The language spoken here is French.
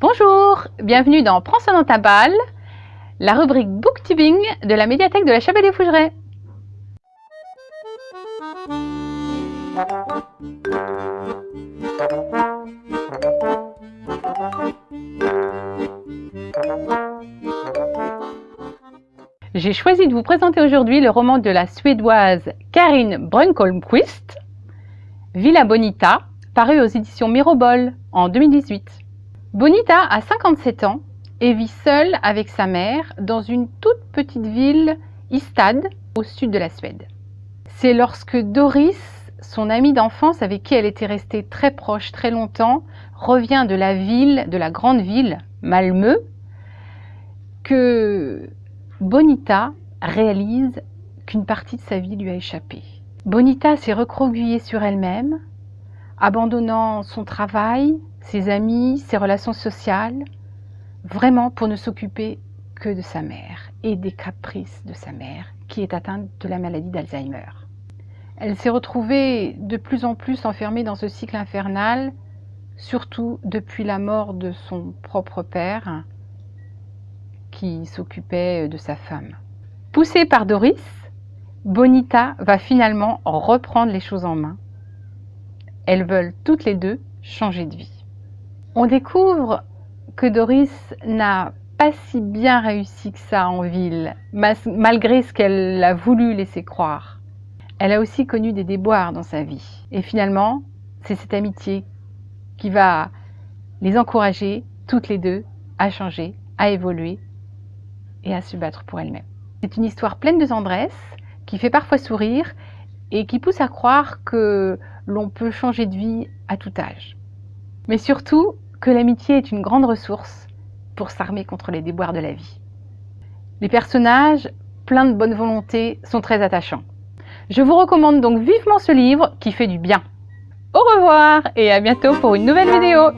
Bonjour, bienvenue dans Prends ça dans ta balle, la rubrique booktubing de la médiathèque de la Chapelle des Fougerets. J'ai choisi de vous présenter aujourd'hui le roman de la suédoise Karin Brunkolmquist, Villa Bonita, paru aux éditions Mirobol en 2018. Bonita a 57 ans et vit seule avec sa mère dans une toute petite ville, Istad, au sud de la Suède. C'est lorsque Doris, son amie d'enfance avec qui elle était restée très proche très longtemps, revient de la ville, de la grande ville, Malmö, que Bonita réalise qu'une partie de sa vie lui a échappé. Bonita s'est recroquevillée sur elle-même, abandonnant son travail, ses amis, ses relations sociales, vraiment pour ne s'occuper que de sa mère et des caprices de sa mère qui est atteinte de la maladie d'Alzheimer. Elle s'est retrouvée de plus en plus enfermée dans ce cycle infernal, surtout depuis la mort de son propre père, qui s'occupait de sa femme. Poussée par Doris, Bonita va finalement reprendre les choses en main. Elles veulent toutes les deux changer de vie. On découvre que Doris n'a pas si bien réussi que ça en ville, malgré ce qu'elle a voulu laisser croire. Elle a aussi connu des déboires dans sa vie. Et finalement, c'est cette amitié qui va les encourager, toutes les deux, à changer, à évoluer et à se battre pour elle-même. C'est une histoire pleine de tendresse, qui fait parfois sourire et qui pousse à croire que l'on peut changer de vie à tout âge. Mais surtout, que l'amitié est une grande ressource pour s'armer contre les déboires de la vie. Les personnages, pleins de bonne volonté, sont très attachants. Je vous recommande donc vivement ce livre qui fait du bien. Au revoir et à bientôt pour une nouvelle vidéo.